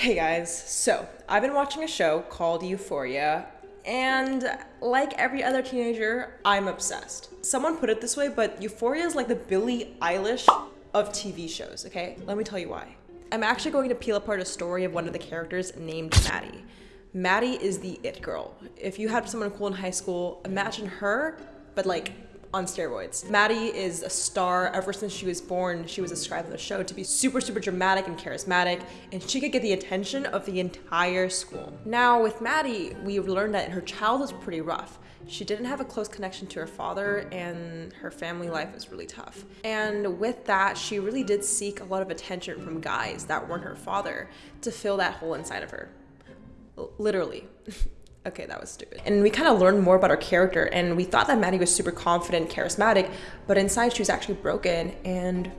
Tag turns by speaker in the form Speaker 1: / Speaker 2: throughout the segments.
Speaker 1: Hey guys, so I've been watching a show called Euphoria, and like every other teenager, I'm obsessed. Someone put it this way, but Euphoria is like the Billie Eilish of TV shows, okay? Let me tell you why. I'm actually going to peel apart a story of one of the characters named Maddy. Maddy is the it girl. If you had someone cool in high school, imagine her, but like on steroids. Maddy is a star. Ever since she was born, she was described on the show to be super, super dramatic and charismatic, and she could get the attention of the entire school. Now, with Maddie, we learned that her childhood was pretty rough. She didn't have a close connection to her father, and her family life was really tough. And with that, she really did seek a lot of attention from guys that weren't her father to fill that hole inside of her. L literally. okay, that was stupid. And we kind of learned more about her character, and we thought that Maddy was super confident, charismatic, but inside she was actually broken and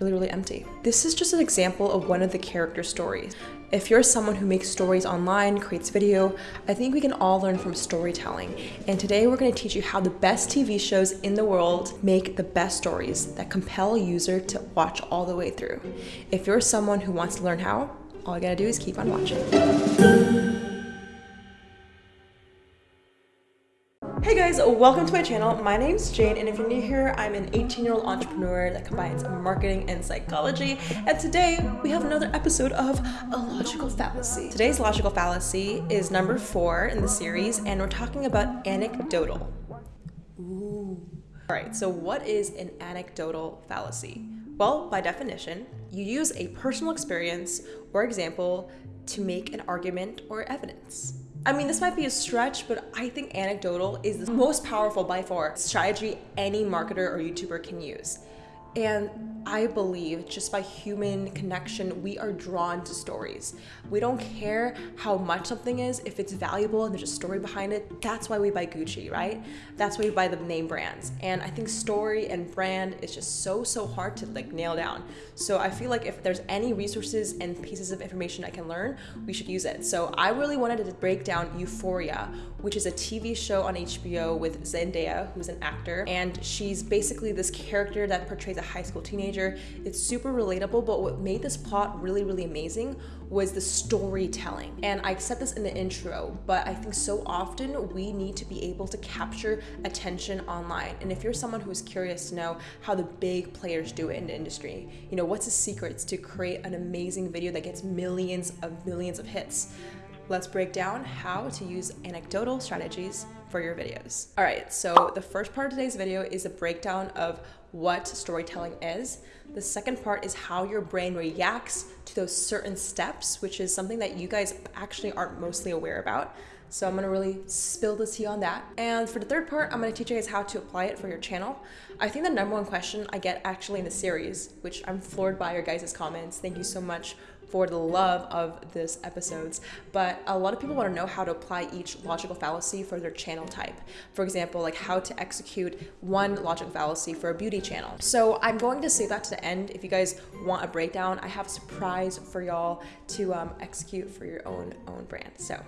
Speaker 1: really, really empty. This is just an example of one of the character stories. If you're someone who makes stories online, creates video, I think we can all learn from storytelling. And today we're gonna teach you how the best TV shows in the world make the best stories that compel a user to watch all the way through. If you're someone who wants to learn how, all you gotta do is keep on watching. Hey guys, welcome to my channel. My name's Jane, and if you're new here, I'm an 18-year-old entrepreneur that combines marketing and psychology. And today, we have another episode of A Logical Fallacy. Today's logical fallacy is number four in the series, and we're talking about anecdotal. Ooh. All right, so what is an anecdotal fallacy? Well, by definition, you use a personal experience or example to make an argument or evidence. I mean, this might be a stretch, but I think anecdotal is the most powerful by far strategy any marketer or YouTuber can use. And I believe just by human connection, we are drawn to stories. We don't care how much something is, if it's valuable and there's a story behind it, that's why we buy Gucci, right? That's why we buy the name brands. And I think story and brand is just so, so hard to like nail down. So I feel like if there's any resources and pieces of information I can learn, we should use it. So I really wanted to break down Euphoria, which is a TV show on HBO with Zendaya, who's an actor. And she's basically this character that portrays a high school teenager. It's super relatable, but what made this plot really, really amazing was the storytelling. And I said this in the intro, but I think so often we need to be able to capture attention online. And if you're someone who's curious to know how the big players do it in the industry, you know, what's the secrets to create an amazing video that gets millions of millions of hits? Let's break down how to use anecdotal strategies for your videos. All right, so the first part of today's video is a breakdown of what storytelling is. The second part is how your brain reacts to those certain steps, which is something that you guys actually aren't mostly aware about. So I'm gonna really spill the tea on that. And for the third part, I'm gonna teach you guys how to apply it for your channel. I think the number one question I get actually in the series, which I'm floored by your guys' comments. Thank you so much for the love of this episodes, but a lot of people want to know how to apply each logical fallacy for their channel type. For example, like how to execute one logical fallacy for a beauty channel. So I'm going to save that to the end. If you guys want a breakdown, I have a surprise for y'all to um, execute for your own own brand. So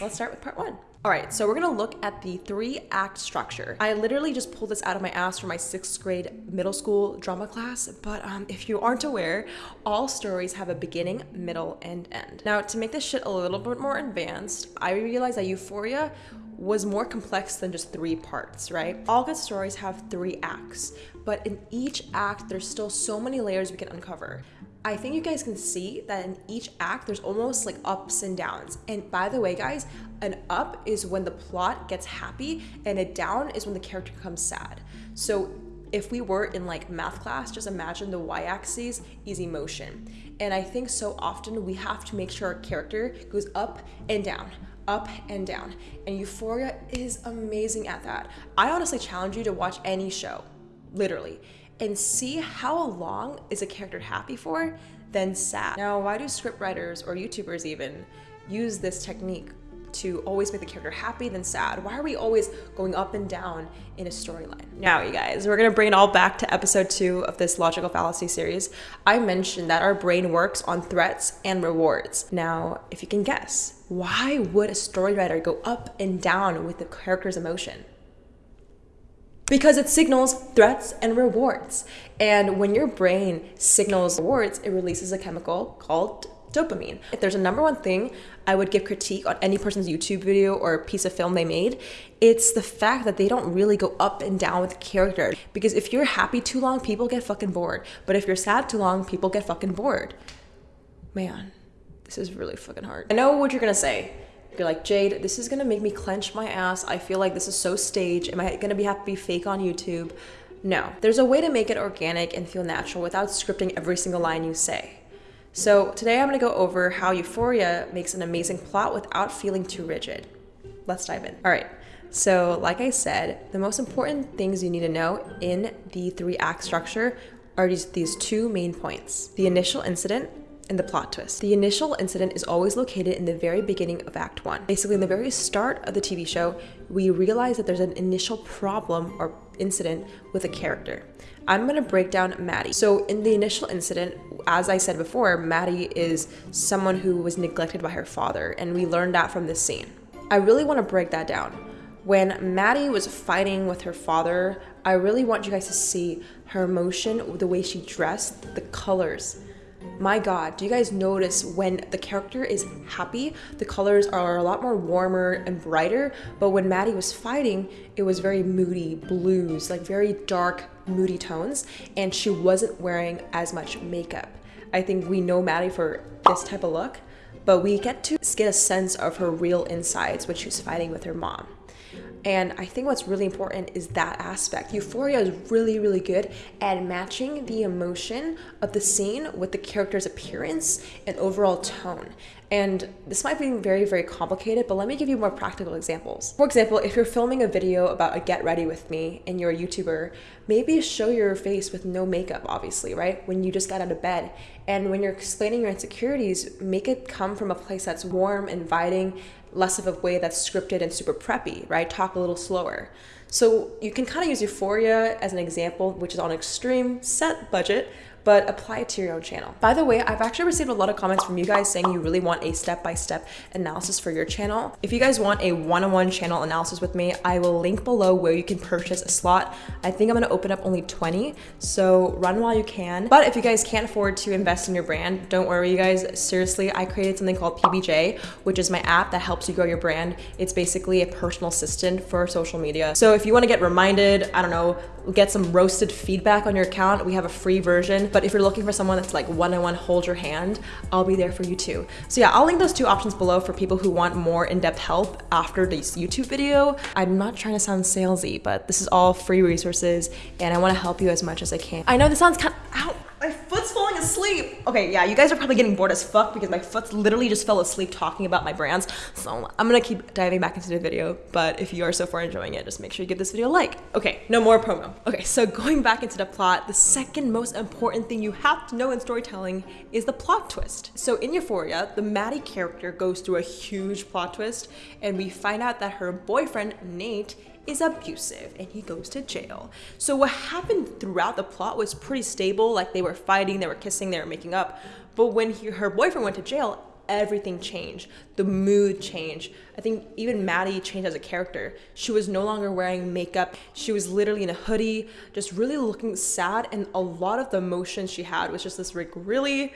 Speaker 1: let's start with part one. All right, so we're gonna look at the three act structure. I literally just pulled this out of my ass from my sixth grade middle school drama class, but um, if you aren't aware, all stories have a beginning, middle, and end. Now, to make this shit a little bit more advanced, I realized that Euphoria was more complex than just three parts, right? All good stories have three acts, but in each act, there's still so many layers we can uncover. I think you guys can see that in each act, there's almost like ups and downs. And by the way, guys, an up is when the plot gets happy, and a down is when the character becomes sad. So if we were in like math class, just imagine the y-axis is emotion. And I think so often we have to make sure our character goes up and down, up and down. And Euphoria is amazing at that. I honestly challenge you to watch any show, literally and see how long is a character happy for, then sad. Now, why do scriptwriters or YouTubers even use this technique to always make the character happy then sad? Why are we always going up and down in a storyline? Now, you guys, we're gonna bring it all back to episode two of this logical fallacy series. I mentioned that our brain works on threats and rewards. Now, if you can guess, why would a story writer go up and down with the character's emotion? Because it signals threats and rewards. And when your brain signals rewards, it releases a chemical called dopamine. If there's a number one thing I would give critique on any person's YouTube video or piece of film they made, it's the fact that they don't really go up and down with the character. Because if you're happy too long, people get fucking bored. But if you're sad too long, people get fucking bored. Man, this is really fucking hard. I know what you're gonna say. You're like, Jade, this is gonna make me clench my ass. I feel like this is so staged. Am I gonna be be fake on YouTube? No. There's a way to make it organic and feel natural without scripting every single line you say. So today I'm gonna go over how Euphoria makes an amazing plot without feeling too rigid. Let's dive in. All right. So, like I said, the most important things you need to know in the three act structure are these, these two main points the initial incident and the plot twist. The initial incident is always located in the very beginning of Act 1. Basically, in the very start of the TV show, we realize that there's an initial problem or incident with a character. I'm gonna break down Maddy. So, in the initial incident, as I said before, Maddy is someone who was neglected by her father, and we learned that from this scene. I really wanna break that down. When Maddy was fighting with her father, I really want you guys to see her emotion, the way she dressed, the colors my god, do you guys notice when the character is happy, the colors are a lot more warmer and brighter, but when Maddy was fighting, it was very moody blues, like very dark, moody tones, and she wasn't wearing as much makeup. I think we know Maddy for this type of look, but we get to get a sense of her real insides when she's fighting with her mom. And I think what's really important is that aspect. Euphoria is really, really good at matching the emotion of the scene with the character's appearance and overall tone. And this might be very, very complicated, but let me give you more practical examples. For example, if you're filming a video about a get ready with me and you're a YouTuber, maybe show your face with no makeup, obviously, right? When you just got out of bed. And when you're explaining your insecurities, make it come from a place that's warm, inviting, less of a way that's scripted and super preppy, right? Talk a little slower. So you can kind of use Euphoria as an example, which is on extreme set budget, but apply it to your own channel. By the way, I've actually received a lot of comments from you guys saying you really want a step-by-step -step analysis for your channel. If you guys want a one-on-one -on -one channel analysis with me, I will link below where you can purchase a slot. I think I'm gonna open up only 20, so run while you can. But if you guys can't afford to invest in your brand, don't worry you guys, seriously, I created something called PBJ, which is my app that helps you grow your brand. It's basically a personal assistant for social media. So if you wanna get reminded, I don't know, get some roasted feedback on your account, we have a free version, but if you're looking for someone that's like one-on-one hold your hand, I'll be there for you too. So yeah, I'll link those two options below for people who want more in-depth help after this YouTube video. I'm not trying to sound salesy, but this is all free resources and I wanna help you as much as I can. I know this sounds kind of, ow, my foot's falling asleep. Okay, yeah, you guys are probably getting bored as fuck because my foot literally just fell asleep talking about my brands. So I'm gonna keep diving back into the video, but if you are so far enjoying it, just make sure you give this video a like. Okay, no more promo. Okay, so going back into the plot, the second most important thing you have to know in storytelling is the plot twist. So in Euphoria, the Maddy character goes through a huge plot twist and we find out that her boyfriend, Nate, is abusive and he goes to jail. So what happened throughout the plot was pretty stable. Like they were fighting, they were kissing, they were making up. But when he, her boyfriend went to jail, everything changed. The mood changed. I think even Maddy changed as a character. She was no longer wearing makeup. She was literally in a hoodie, just really looking sad. And a lot of the emotions she had was just this like really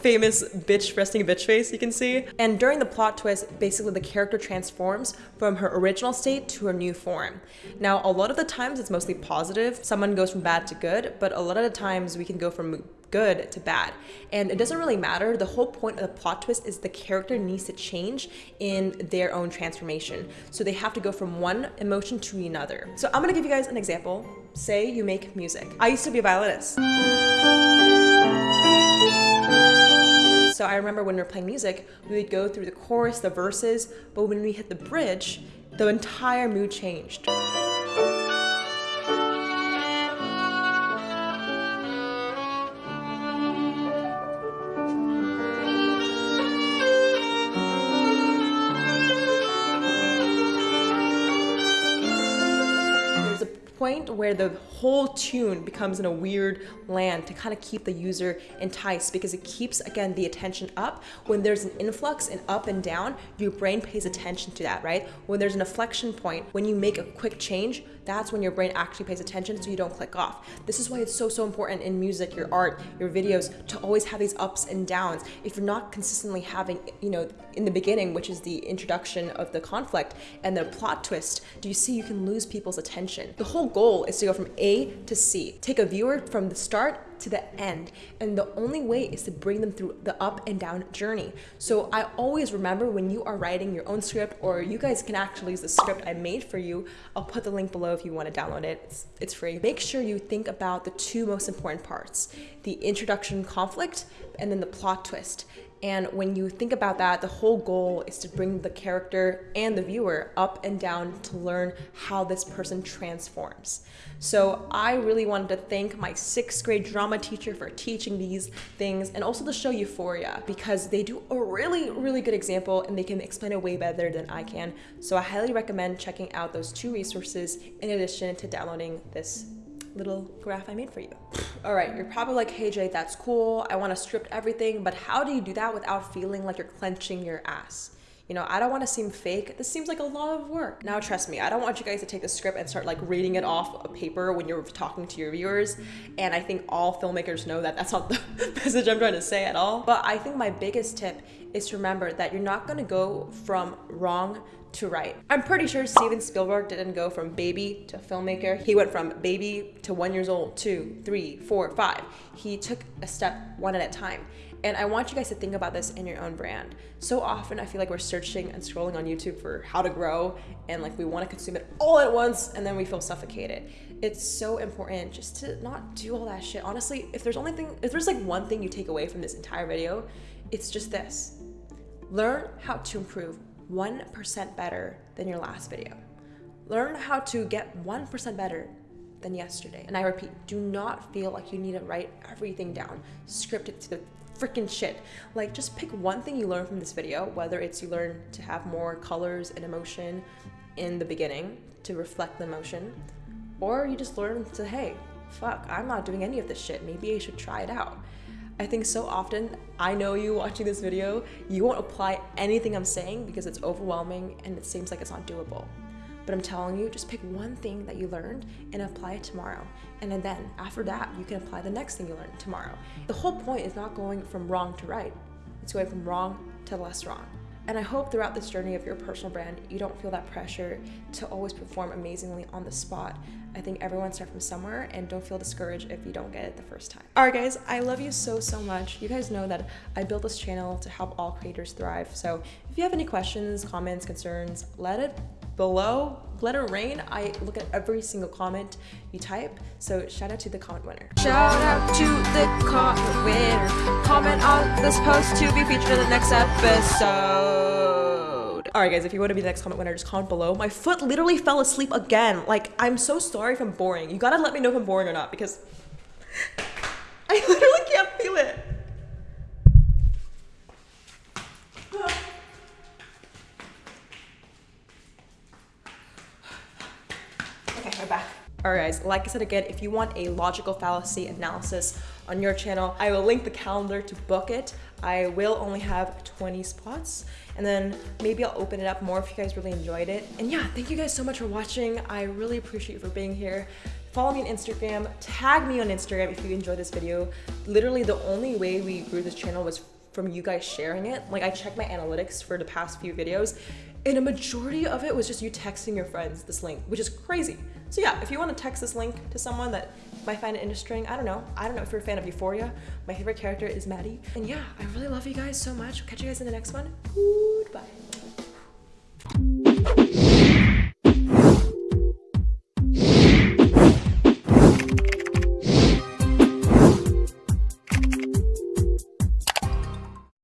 Speaker 1: famous bitch resting bitch face you can see. And during the plot twist, basically the character transforms from her original state to her new form. Now, a lot of the times it's mostly positive. Someone goes from bad to good, but a lot of the times we can go from good to bad. And it doesn't really matter. The whole point of the plot twist is the character needs to change in their own transformation. So they have to go from one emotion to another. So I'm gonna give you guys an example. Say you make music. I used to be a violinist. So I remember when we were playing music, we would go through the chorus, the verses, but when we hit the bridge, the entire mood changed. Point where the whole tune becomes in a weird land to kind of keep the user enticed because it keeps, again, the attention up. When there's an influx and up and down, your brain pays attention to that, right? When there's an inflection point, when you make a quick change, that's when your brain actually pays attention so you don't click off. This is why it's so, so important in music, your art, your videos, to always have these ups and downs. If you're not consistently having, you know, in the beginning, which is the introduction of the conflict and the plot twist, do you see you can lose people's attention? The whole goal is to go from A to C. Take a viewer from the start to the end. And the only way is to bring them through the up and down journey. So I always remember when you are writing your own script, or you guys can actually use the script I made for you. I'll put the link below if you want to download it. It's, it's free. Make sure you think about the two most important parts the introduction conflict and then the plot twist. And when you think about that, the whole goal is to bring the character and the viewer up and down to learn how this person transforms. So I really wanted to thank my sixth grade drama teacher for teaching these things and also the show Euphoria because they do a really, really good example and they can explain it way better than I can. So I highly recommend checking out those two resources in addition to downloading this little graph I made for you. All right, you're probably like, hey Jay, that's cool. I want to script everything, but how do you do that without feeling like you're clenching your ass? You know, I don't want to seem fake. This seems like a lot of work. Now, trust me, I don't want you guys to take the script and start like reading it off a paper when you're talking to your viewers. And I think all filmmakers know that that's not the message I'm trying to say at all. But I think my biggest tip is to remember that you're not going to go from wrong to right. I'm pretty sure Steven Spielberg didn't go from baby to filmmaker. He went from baby to one years old, two, three, four, five. He took a step one at a time. And I want you guys to think about this in your own brand. So often I feel like we're searching and scrolling on YouTube for how to grow and like we want to consume it all at once and then we feel suffocated. It's so important just to not do all that shit. Honestly, if there's only thing if there's like one thing you take away from this entire video, it's just this. Learn how to improve 1% better than your last video. Learn how to get 1% better than yesterday. And I repeat, do not feel like you need to write everything down, script it to the freaking shit. Like just pick one thing you learn from this video, whether it's you learn to have more colors and emotion in the beginning to reflect the emotion, or you just learn to, hey, fuck, I'm not doing any of this shit. Maybe I should try it out. I think so often, I know you watching this video, you won't apply anything I'm saying because it's overwhelming and it seems like it's not doable. But I'm telling you, just pick one thing that you learned and apply it tomorrow. And then after that, you can apply the next thing you learned tomorrow. The whole point is not going from wrong to right. It's going from wrong to less wrong. And I hope throughout this journey of your personal brand, you don't feel that pressure to always perform amazingly on the spot. I think everyone starts from somewhere and don't feel discouraged if you don't get it the first time. All right, guys, I love you so, so much. You guys know that I built this channel to help all creators thrive. So if you have any questions, comments, concerns, let it below. Let it rain. I look at every single comment you type. So shout out to the comment winner.
Speaker 2: Shout out to the comment winner. Comment on this post to be featured in the next episode.
Speaker 1: All right, guys, if you want to be the next comment winner, just comment below. My foot literally fell asleep again. Like, I'm so sorry if I'm boring. You gotta let me know if I'm boring or not because I literally can't feel it. Okay, we're back. Alright guys, like I said again, if you want a logical fallacy analysis on your channel, I will link the calendar to book it. I will only have 20 spots and then maybe I'll open it up more if you guys really enjoyed it. And yeah, thank you guys so much for watching. I really appreciate you for being here. Follow me on Instagram, tag me on Instagram if you enjoyed this video. Literally the only way we grew this channel was from you guys sharing it. Like I checked my analytics for the past few videos and a majority of it was just you texting your friends this link, which is crazy. So yeah, if you want to text this link to someone that might find it interesting, I don't know. I don't know if you're a fan of Euphoria. My favorite character is Maddy. And yeah, I really love you guys so much. Catch you guys in the next one. Goodbye.